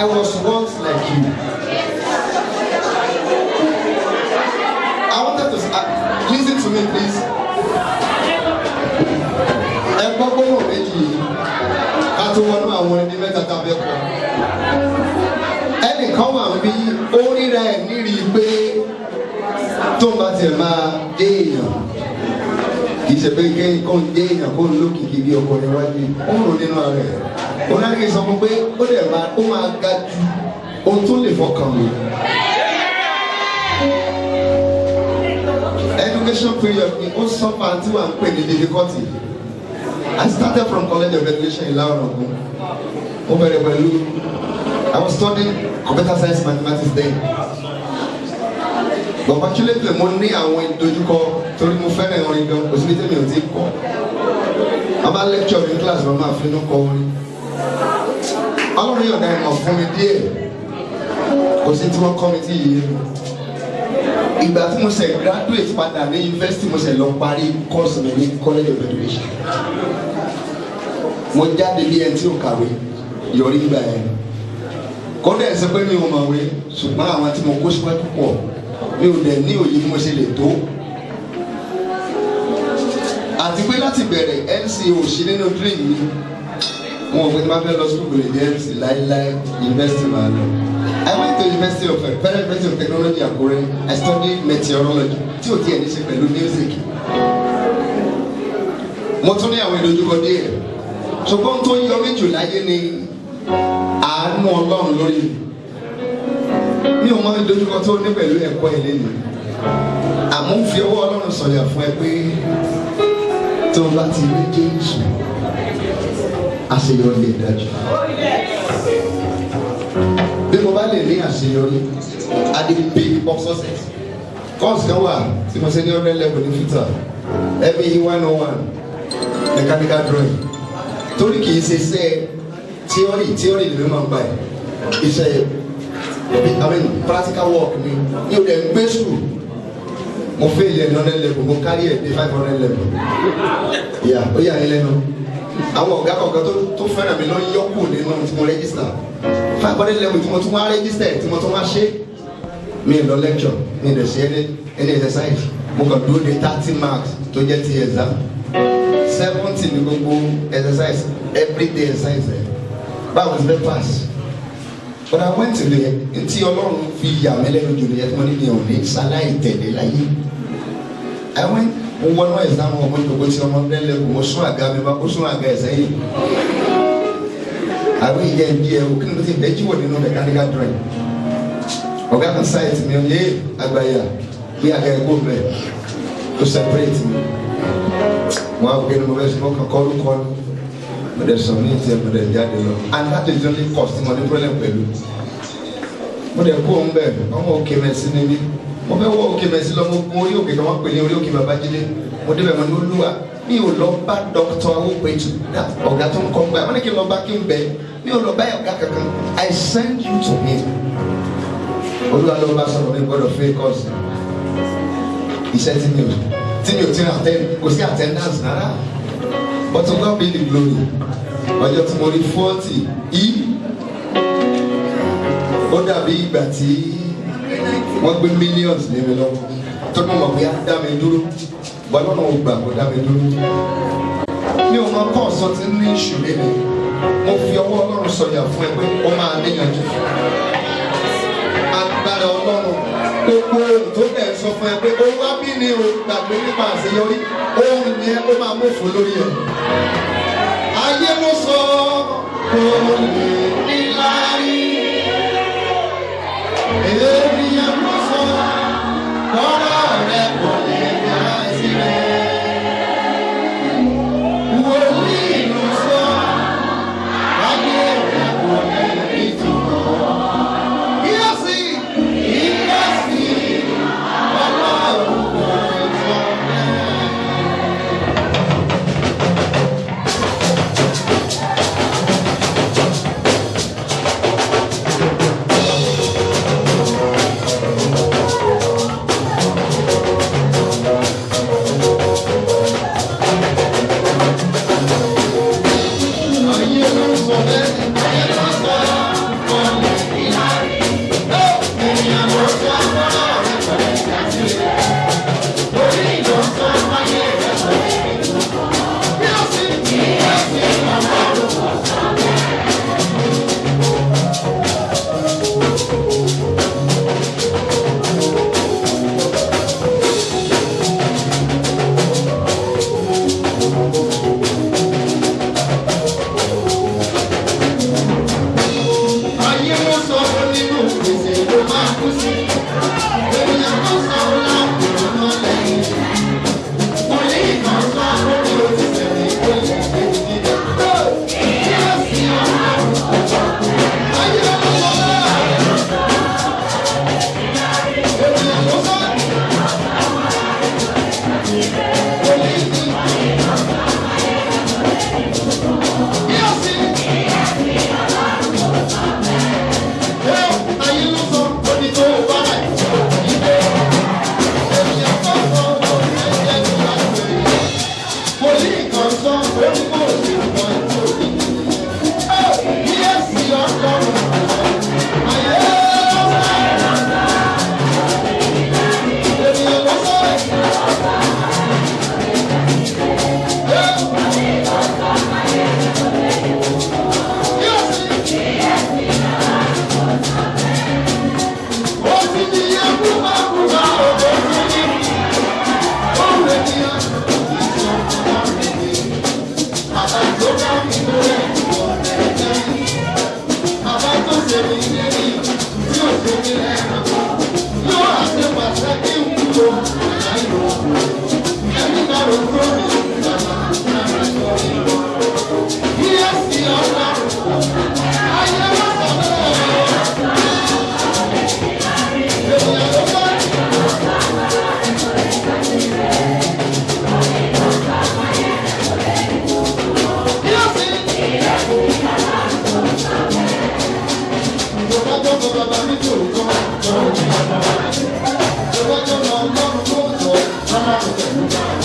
I was once like you. I wanted to uh, listen to me please. Ẹ gbọ́ gbọ́dọ̀ méjì yìí ká tó wọnú àwọn ẹni mẹ́ta tá a fẹ́ kọ́. Ẹnìkan wà bí ó ríra ẹ̀ nírí pé tó bá tiẹ̀ máa dé èèyàn kì í ṣe pé kí kó ń dé èèyàn kó ń lókìkí bí ọkùnrin wájú ó ń rò nínú ẹ̀. Onáríkì sọ fún pé ó dẹ̀ máa ó máa ga ju ohun tó lè fọkàn mi. Education period ni ó sọ́fà tí wàá ń pè ní difficulty. I started from College of Education in Laorogun. Mo bẹ̀rẹ̀ pẹ̀lú I was studying computer science mathematics then. But fortunately mo ní àwọn ìdojúkọ torí mo fẹ́ràn orin gan kò síbi tẹ́mi ò tí kọ́. A máa lecture in class lọ máa fi inú kọ orin. Ọlọ́run yọ̀ọ̀da ìmọ̀ fún mi díẹ̀. Kò sí tí wọ́n kọ́ mi tí yìí mi. Ìgbà tí mo ṣe graduate padà ní university mo ṣe lọ parí course mi ní College of Education. Mo jáde bí ẹni tí ò kàwé yọrí gbà yẹn. Kọ́dà ẹ̀ sọ pé mi ò mọ̀wé ṣùgbọ́n àwọn tí mo kó síwájú pọ̀ mi ò dẹ̀ ní òye bí mo ṣe lè tó. Àti pé láti bẹ̀rẹ̀ NCO sí nínú dream mi. Wọn ò pé tí wọ́n fẹ́ lọ sukùl máa lọ. I went to University of Federal University of Technology Akure. I studied meteorology tí ò tiẹ̀ ní ṣe pẹ̀lú music. Mo tún ní àwọn ìdojúkọ díẹ̀. Ṣùgbọ́n tó yọ mí jù láyé ni àánú Ọlọ́run lórí mi. Mi ò mọ ìdojúkọ tó ní pẹ̀lú ẹ̀kọ́ ilé mi. Àmọ́ fi ọwọ́ Ọlọ́run sọ̀yà fún ẹ pé tó bá ti rí Jésù, àṣeyọrí lè dájú. Bí mo bá lè ní àṣeyọrí at the peak of success course kan wà tí mo ṣe ní ọdún level ní futa ẹbí one oh one mechanical drawing. Torí kì í ṣe iṣẹ́ theory theory ni mi máa ń gbà iṣẹ́ I mean practical work mi ní o dẹ̀ ń gbé sùn mo fail ẹ̀ ní ọdún level mo carry ẹ̀ dé five hundred level. Yà ó yà yín lẹ́nu àwọn ọ̀gá kọ̀ọ̀kan tó fẹ́ràn mi lọ yọkù nínú tí mo register. Five hundred level tí mo tún wá register tí mo tún wá ṣe. Mi lọ lecture mi lè ṣe any any exercise. Mo kàn dúró de thirty marks tó jẹ́ ti exam. Seventy ní gbogbo exercise everyday exercise. Ẹ̀ báwo ni bẹ́ẹ̀ pass? But I went to the ntí ọlọ́run fi yà mí lẹ́nu jù nìyẹn tí mo ní mi ò ní sáláì láyé. I went mo wọnú exam ọmọ ìdókòó tí ọmọ bẹ́ẹ̀ lẹ́kọ̀ọ́ mo sún àga mi bá mo sún àga ẹ̀sẹ̀ yìí àwọn ìyá ẹbí ẹ ni mo ti bẹ́ẹ̀ jí wọ̀ nínú mechanical drawing? Ọ̀gá kan sáyẹ̀tì mi ọ̀yẹ́ àgbáyà bí àga ẹ̀kọ́ bẹ̀ ó separate mi. Wọn àwọn kẹ́ni mo bẹ́ẹ̀ sọ wọn kàn kọ́ ló mo sọ ní ìtì ẹ̀ mo jáde lọ. And that is only cost mo ní problem pẹ̀lú. Mo dẹ̀ kó òun bẹ̀ ọmọ òkè mẹ́sì níbí mo fẹ́ wọ òkè mẹ́sì lọ gun orí òkè kan wọ́n pè ní orí òkè babájídé. Mo débẹ̀ mo ní olúwa mi ò lọ bá dókítà awópẹ̀tù ọ̀gá tó ń kọ́ gbà. Wọ́n ní lọ bá kí n bẹ̀ mi ò lọ bá ọ̀gá kankan. I send you to him olúwa ló bá sọ̀rọ̀ mi gbọ́dọ̀ fẹ́ kọ́ọ̀sì iṣẹ́ tí mi ò tí mi ò ti attend kò sí attendance rárá. But to God be the glory. Ọjọ́ tí mo rí forty yìí ó dàbí ìgbà tí wọ́n gbé millions lé mi lọ́wọ́ ní mọ̀ pé á dá mi dúró bọ́lá náà gbà kó dá mi dúró. mi ò mọ kọ́ọ̀sì tí ní ìṣù lẹ́nu mo fi ọwọ́ ọlọ́run sọ̀yà fún ẹ pé ó máa níyànjú. agbára ọlọ́run gbogbo ohun tó dẹ̀ sọ fún ẹ pé ó wá ni o gbàgbé nípa àṣeyọrí ohun yẹn ó máa mọ̀fọ́ lórí ẹ̀. ayé ló sọ kò lè níláárí. jọmọ bàbá mi tó kọ́ jọmọ bàbá mi tó kọ́ jọmọ ọlọ́run kó tọ́ ọmọ àgùntàn.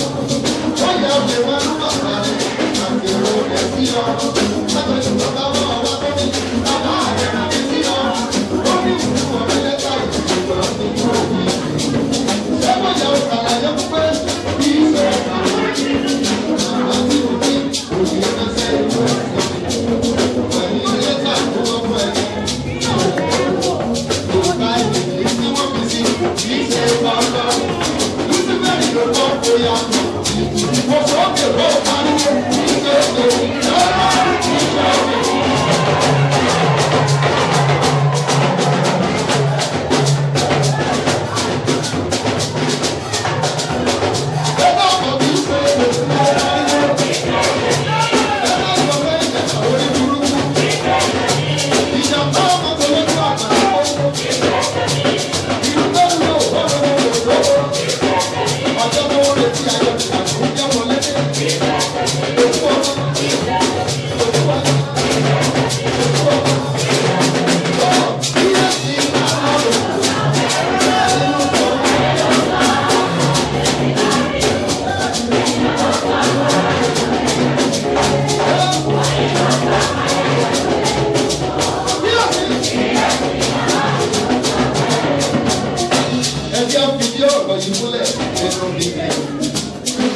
nínú bíbí.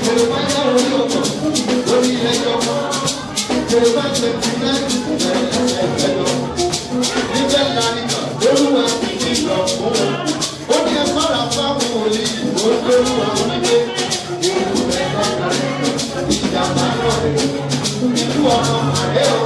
Kèrè máa ń dárò ní ọ̀tọ̀ lórí ẹjọ́ kan. Kèrè máa ń tẹ̀sí náà lẹ́yìn ẹgbẹ́ lọ. Níbẹ̀ náà ni olúwa ti di lọ fún wọn. Ó ní ẹ fara fáwọn òní ìbò lórúwa onígbé. Ìlú ẹ̀ka ìjàmbá náà. Ìlú ọmọ àdéhùn.